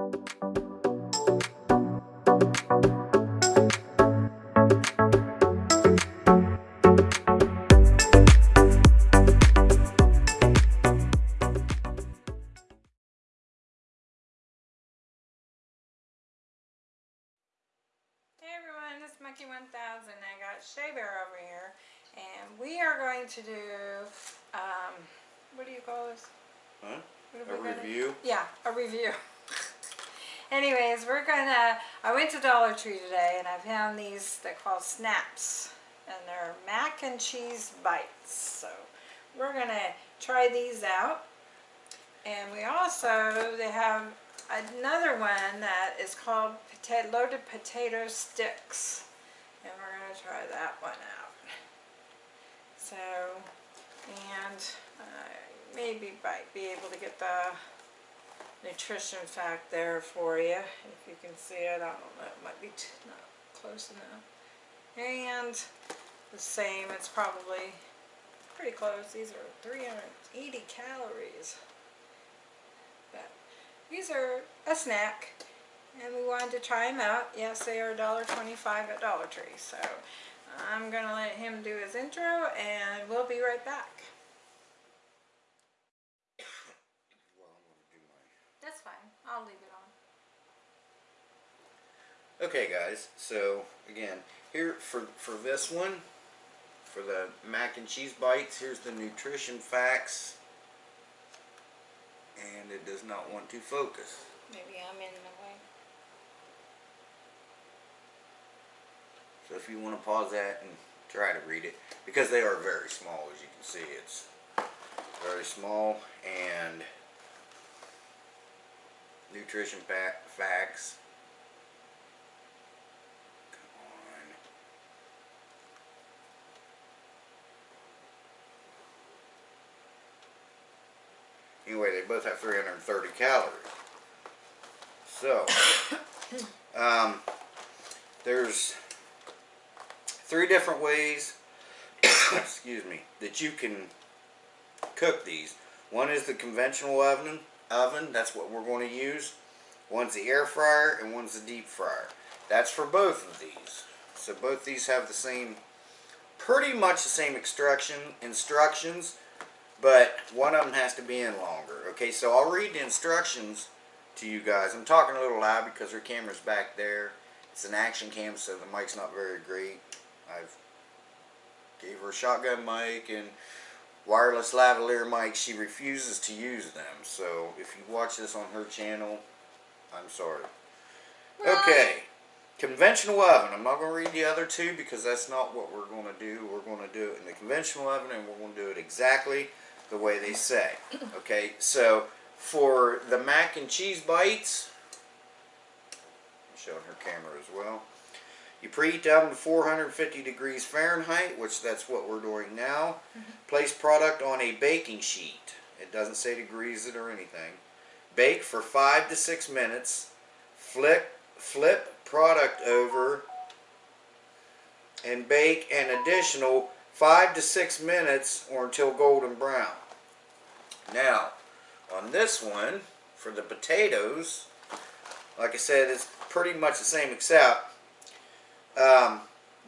Hey everyone, it's Monkey 1000. I got Shea Bear over here, and we are going to do, um, what do you call this? Huh? A we gonna- review? Yeah, a review. Anyways, we're gonna, I went to Dollar Tree today and I found these, they're called Snaps. And they're mac and cheese bites. So we're gonna try these out. And we also, they have another one that is called potato, loaded potato sticks. And we're gonna try that one out. So, and I maybe might be able to get the nutrition fact there for you, if you can see it. I don't know, it might be not close enough. And the same, it's probably pretty close. These are 380 calories. But these are a snack, and we wanted to try them out. Yes, they are $1.25 at Dollar Tree, so I'm going to let him do his intro, and we'll be right back. Well, I'm gonna do my- That's fine. I'll leave it on. Okay guys, so again, here for, for this one, for the mac and cheese bites, here's the nutrition facts. And it does not want to focus. Maybe I'm in the way. So if you want to pause that and try to read it, because they are very small as you can see, it's very small and nutrition facts. Anyway, they both have 330 calories. So, um, there's three different ways, excuse me, that you can cook these. One is the conventional oven, oven, that's what we're going to use. One's the air fryer and one's the deep fryer. That's for both of these. So both these have the same, pretty much the same instruction, instructions, but one of them has to be in longer. Okay, so I'll read the instructions to you guys. I'm talking a little loud because her camera's back there. It's an action cam, so the mic's not very great. I've gave her a shotgun mic and wireless lavalier mic. She refuses to use them. So if you watch this on her channel, I'm sorry. Okay. Conventional oven. I'm not going to read the other two because that's not what we're going to do. We're going to do it in the conventional oven and we're going to do it exactly the way they say. Okay, so for the mac and cheese bites, I'm showing her camera as well. You preheat the oven to 450 degrees Fahrenheit, which that's what we're doing now. Mm-hmm. Place product on a baking sheet. It doesn't say degrees it or anything. Bake for five to six minutes. Flip, flip product over and bake an additional five to six minutes or until golden brown. Now, on this one, for the potatoes, like I said, it's pretty much the same except um,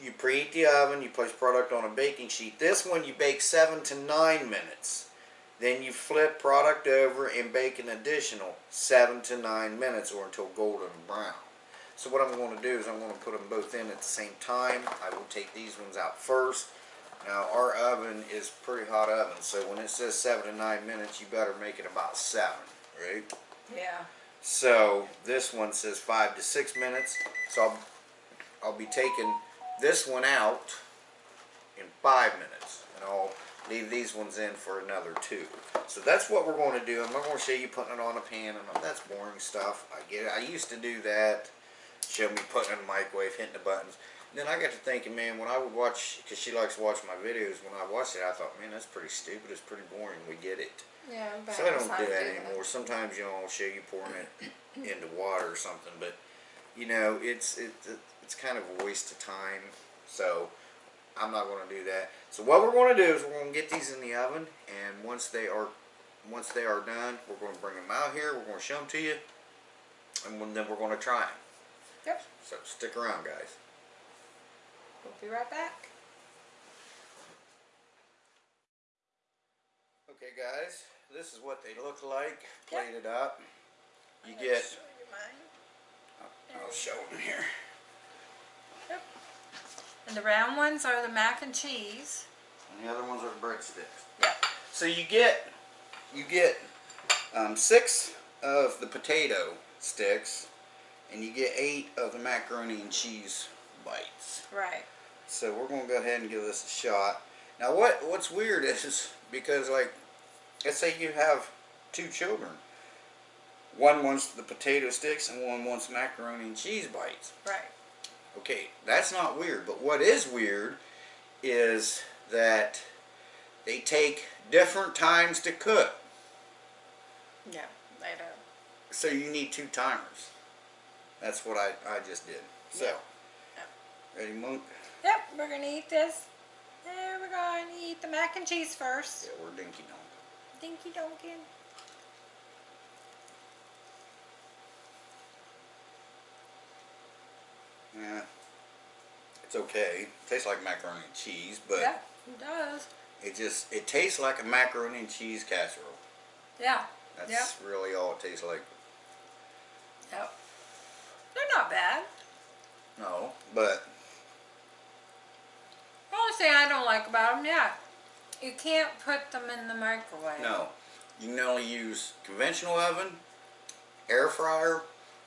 you preheat the oven, you place product on a baking sheet. This one you bake seven to nine minutes. Then you flip product over and bake an additional seven to nine minutes or until golden brown. So what I'm going to do is I'm going to put them both in at the same time. I will take these ones out first. Now our oven is pretty hot oven, so when it says seven to nine minutes, you better make it about seven, right? Yeah. So this one says five to six minutes. So I'll, I'll be taking this one out in five minutes, and I'll leave these ones in for another two. So that's what we're going to do. I'm not going to show you putting it on a pan, and that's boring stuff. I get it. I used to do that. Show me putting it in the microwave, hitting the buttons. then I got to thinking, man, when I would watch, because she likes to watch my videos, when I watched it, I thought, man, that's pretty stupid. It's pretty boring. We get it. Yeah, but So I don't do that anymore. Sometimes you know I'll show you pouring it into water or something, but you know it's it, it's kind of a waste of time. So I'm not going to do that. So what we're going to do is we're going to get these in the oven, and once they are once they are done, we're going to bring them out here. We're going to show them to you, and then we're gonna try them. Yep. So stick around, guys. We'll be right back. Okay, guys, this is what they look like Yep. plated up. You I'm get. show you mine. I'll show them here. Yep. And the round ones are the mac and cheese. And the other ones are the breadsticks. Yep. So you get you get um, six of the potato sticks, and you get eight of the macaroni and cheese bites. Right. So we're gonna go ahead and give this a shot. Now, what what's weird is because like, let's say you have two children. One wants the potato sticks and one wants macaroni and cheese bites. Right. Okay, that's not weird. But what is weird is that they take different times to cook. Yeah. They do. So you need two timers. That's what I, I just did. So, Yeah. ready, Monk? Yep. We're gonna eat this. There we're going to eat the mac and cheese first. Yeah, we're dinky donk. Dinky Donkin. Yeah, it's okay. It tastes like macaroni and cheese, but Yeah. It does. it just it tastes like a macaroni and cheese casserole. Yeah. That's Yep. really all it tastes like. Yep. They're not bad. No, but The only thing I don't like about them, yeah, you can't put them in the microwave. no, you can only use conventional oven, air fryer,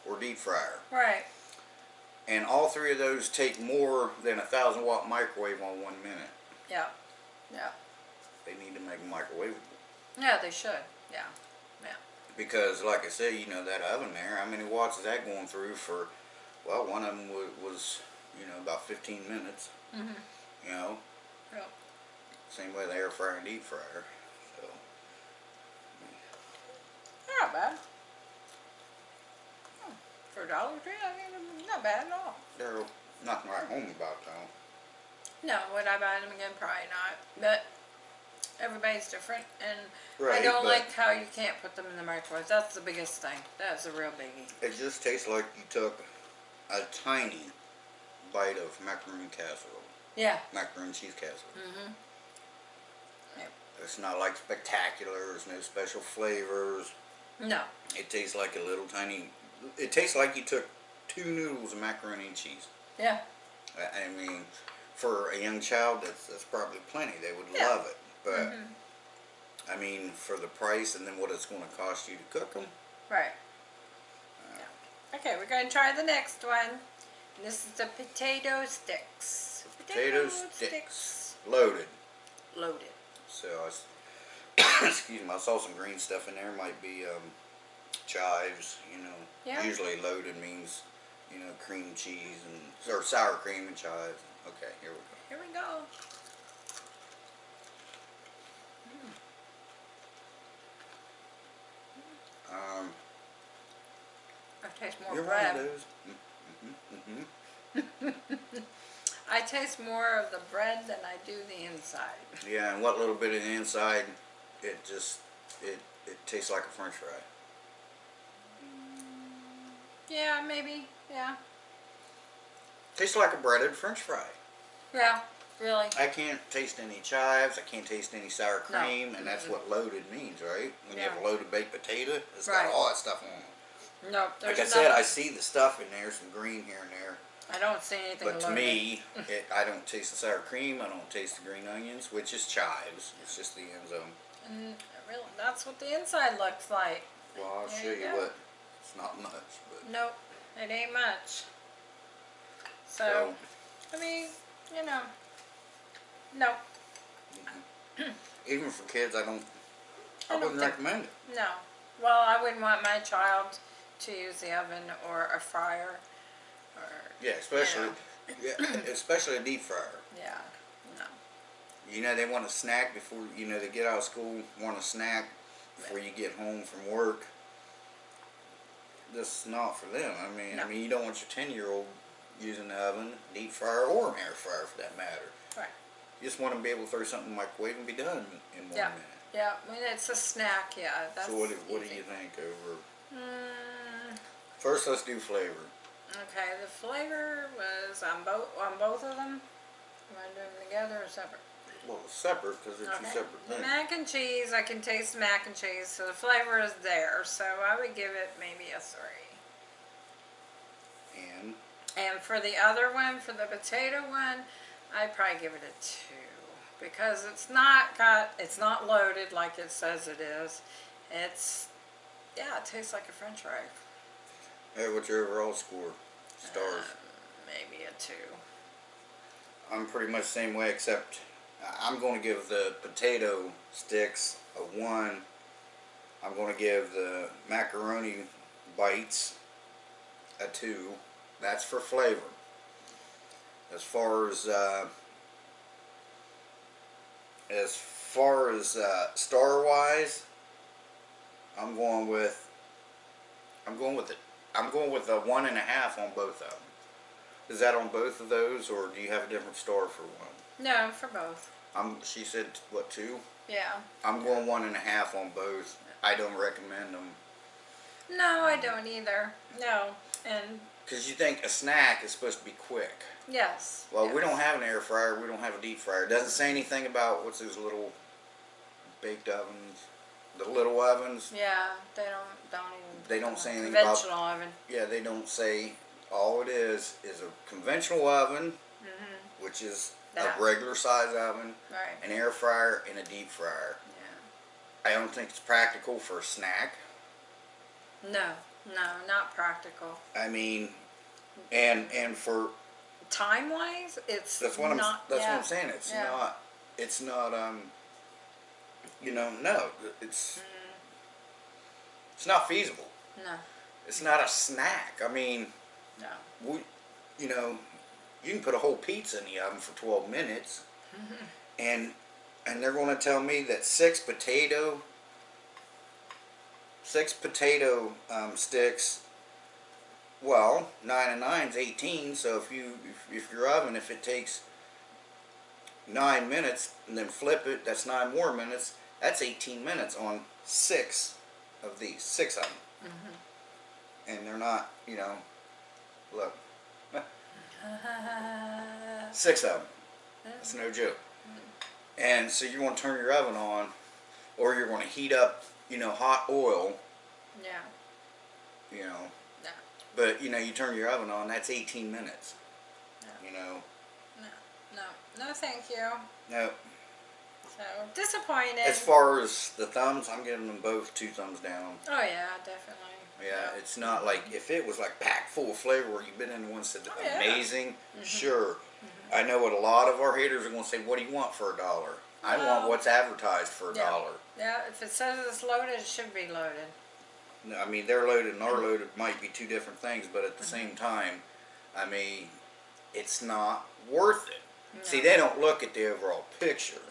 or deep fryer. Right. And all three of those take more than a thousand watt microwave on one minute. Yeah. Yeah. They need to make them microwavable. Yeah, they should. Yeah. Yeah. Because, like I said, you know, that oven there, how many watts is that going through for, well, one of them was, was you know, about 15 minutes. Mhm. You know, Yep. same way the air fryer and deep fryer. So, not bad. Hmm. For a Dollar Tree, I mean, not bad at all. they're nothing right home about though. No, would I buy them again? Probably not. But everybody's different, and I don't like how you can't put them in the microwave. That's the biggest thing. That's a real biggie. It just tastes like you took a tiny bite of macaroni casserole. Yeah. Macaroni and cheese casserole. Mm-hmm. It's not like spectacular, there's no special flavors. No. It tastes like a little tiny, it tastes like you took two noodles of macaroni and cheese. Yeah. I I mean, for a young child, that's, that's probably plenty. They would Yeah. love it. But, Mhm. I mean, for the price and then what it's going to cost you to cook them, Right. Yeah. Okay, we're going to try the next one. This is the potato sticks. potato sticks, loaded. Loaded. So, I, excuse me, I saw some green stuff in there. Might be um, chives, you know. Yeah. Usually loaded means, you know, cream cheese and, or sour cream and chives. Okay, here we go. Here we go. Um, I taste more bread. Mm-hmm, mm-hmm. I taste more of the bread than I do the inside. Yeah, and what little bit of the inside, it just, it, it tastes like a french fry. Yeah, maybe. Yeah. Tastes like a breaded french fry. Yeah, really. I can't taste any chives, I can't taste any sour No. cream, and that's what loaded means, right? When you have a loaded baked potato, it's Right. got all that stuff on it. No, Like I said, I see the stuff in there, some green here and there, I don't see anything but to loaded. me, it, I don't taste the sour cream, I don't taste the green onions, which is chives, it's just the end zone. And really, that's what the inside looks like. Well, I'll There show you you what, it's not much, but, Nope, it ain't much. So, so, I mean, you know, no, mm-hmm. even for kids, I don't, I I don't wouldn't recommend it. no. Well, I wouldn't want my child to use the oven or a fryer, or Yeah, especially, yeah, especially a deep fryer. yeah, no. You know, they want a snack before, you know, they get out of school, want a snack before you get home from work. This is not for them. I mean, I mean, you don't want your 10 year old using the oven, deep fryer, or an air fryer for that matter. Right. You just want them to be able to throw something in the microwave and be done in one Yeah. minute. Yeah, I mean, it's a snack, yeah, that's so, what, do- what do you think over Mm, First, let's do flavor. Okay, the flavor was on both on both of them. Am I doing them together or separate? Well, separate because they're two Okay. separate The things. mac and cheese, I can taste the mac and cheese, so the flavor is there. So I would give it maybe a three. And And for the other one, for the potato one, I'd probably give it a two because it's not got, it's not loaded like it says it is. It's, yeah, it tastes like a French fry. hey, what's your overall score? Stars. Uh, maybe a two. I'm pretty much the same way, except I- I'm going to give the potato sticks a one. I'm going to give the macaroni bites a two. That's for flavor. As far as uh, as far as uh, star wise, I'm going with I'm going with it. I'm going with a one and a half on both of them. Is that on both of those, or do you have a different star for one? No, for both. Um, she said what two? Yeah. I'm going one and a half on both. I don't recommend them No, I don't either. No. And because you think a snack is supposed to be quick. yes. Well, we don't have an air fryer. We don't have a deep fryer. It doesn't say anything about what's those little baked ovens, the little ovens. Yeah, they don't don't even. They don't say anything about- conventional oven. Yeah, they don't say. All it is is a conventional oven, Mhm. which is That. a regular size oven, Right. an air fryer, and a deep fryer. Yeah. I don't think it's practical for a snack. No, no, not practical. I mean, and and for Time wise, it's that's what I'm not. that's yeah. what I'm saying. It's Yeah. not it's not um you know no it's Mm, it's not feasible. no, It's not a snack. I mean, no. we you know you can put a whole pizza in the oven for 12 minutes, and and they're going to tell me that six potato six potato um, sticks. Well, nine and nine's 18. So if you if, if your oven if it takes nine minutes and then flip it, that's nine more minutes. That's 18 minutes on six of these, six of them. And they're not, you know, look, six of them. That's no joke. And so you're going to turn your oven on, or you're going to heat up, you know, hot oil, yeah, you know. no, But you know, you turn your oven on, that's 18 minutes. Yeah. You know, no, no, no. Thank you. no. So disappointed. As far as the thumbs, I'm giving them both two thumbs down. oh yeah, definitely. Yeah, it's not like if it was like packed full of flavor where you've been in one said Oh, yeah. amazing, mm-hmm. sure. Mm-hmm. I know what a lot of our haters are going to say. What do you want for a dollar? I want what's advertised for a yeah. dollar. Yeah, if it says it's loaded, it should be loaded. No, I mean, they're loaded and our mm-hmm. loaded might be two different things, but at the Mm-hmm. same time, I mean, it's not worth it. See, they don't look at the overall picture.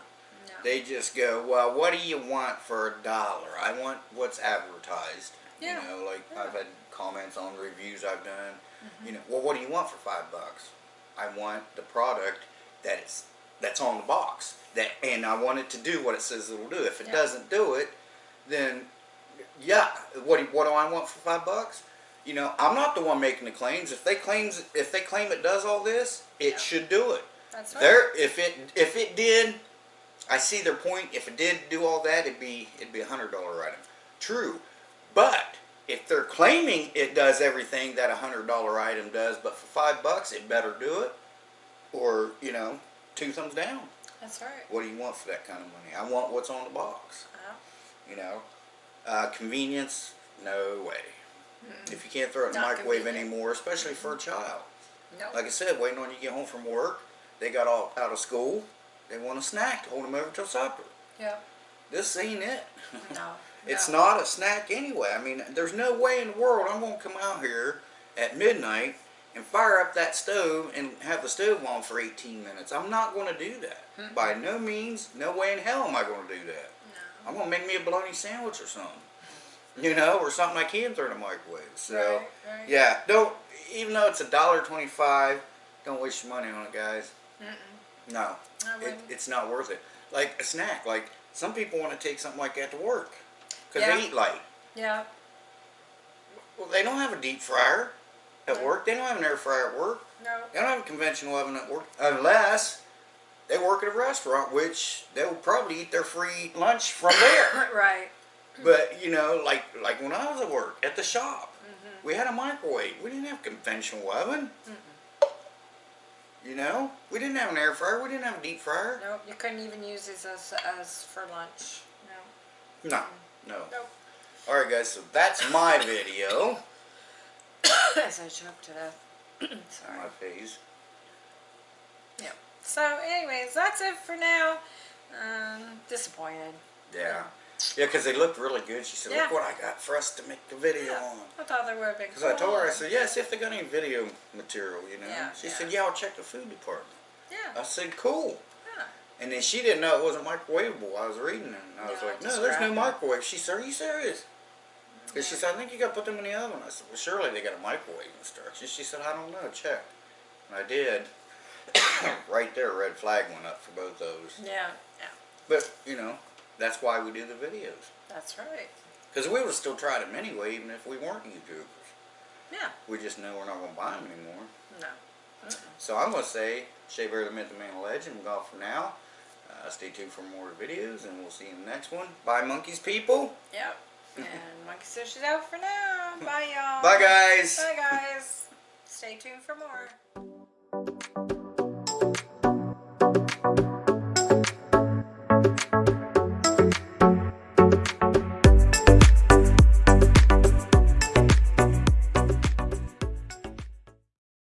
No. They just go, well, what do you want for a dollar? I want what's advertised. Yeah. You know, like Yeah. I've had comments on reviews I've done. Mm-hmm. You know, well, what do you want for five bucks? I want the product that it's that's on the box. That and I want it to do what it says it'll do. If it Yeah. doesn't do it, then yeah, what do, what do I want for five bucks? You know, I'm not the one making the claims. If they claims if they claim it does all this, it Yeah. should do it. That's right. There, if it if it did, I see their point. If it did do all that, it'd be it'd be a hundred dollar item. True, but if they're claiming it does everything that a hundred dollar item does, but for five bucks it better do it, or you know, two thumbs down. That's right. What do you want for that kind of money? I want what's on the box. Yeah. You know, uh, convenience, no way. If you can't throw it in the microwave convenient. anymore, especially for a child. No. Like I said, waiting on you to get home from work, they got all out of school. They want a snack to hold them over till supper. yeah. This ain't it. No. It's no. not a snack anyway. I mean, there's no way in the world I'm going to come out here at midnight and fire up that stove and have the stove on for 18 minutes. I'm not going to do that. By no means, no way in hell am I going to do that. No. I'm going to make me a bologna sandwich or something. You know, or something I can throw in the microwave. So, Right, right. yeah, don't, even though it's a dollar twenty-five, don't waste your money on it, guys. Mm-mm. No, it, it's not worth it. Like a snack, like some people want to take something like that to work because Yeah. they eat light. Yeah. Well, they don't have a deep fryer at No. work. They don't have an air fryer at work. No. They don't have a conventional oven at work unless they work at a restaurant, which they will probably eat their free lunch from there. Right. but you know, like like when I was at work at the shop, Mm-hmm. we had a microwave. We didn't have a conventional oven. You know, we didn't have an air fryer. We didn't have a deep fryer. Nope. You couldn't even use these as as for lunch. No. No, no. Nope. All right, guys. So that's my video. as I choked to death. Sorry. My face. Yep. So, anyways, that's it for now. Um, disappointed. Yeah. Yeah, because they looked really good. She said, Yeah. "Look what I got for us to make the video Yeah. on." I thought they would have been Because cool. I told her, I said, "Yeah, see if they got any video material." You know. Yeah, she yeah. said, "Yeah, I'll check the food department." Yeah. I said, "Cool." And then she didn't know it wasn't microwavable. I was reading it, and I was Yeah, like, "No, there's no microwave." She said, "Are you serious?" And she said, "I think you got to put them in the oven." I said, "Well, surely they got a microwave instructions." She said, "I don't know. Check." And I did. right there, a red flag went up for both those. Yeah. Yeah. But you know, that's why we do the videos. That's right. Because we would still try them anyway, even if we weren't YouTubers. Yeah. We just know we're not going to buy them anymore. No. So I'm going to say, Shea Bear the Myth, the Man, the Legend, we're off for now. Uh, stay tuned for more videos, and we'll see you in the next one. Bye, monkeys, people. Yep. And Monkey Sush is out for now. Bye, y'all. Bye, guys. Bye, guys. Stay tuned for more.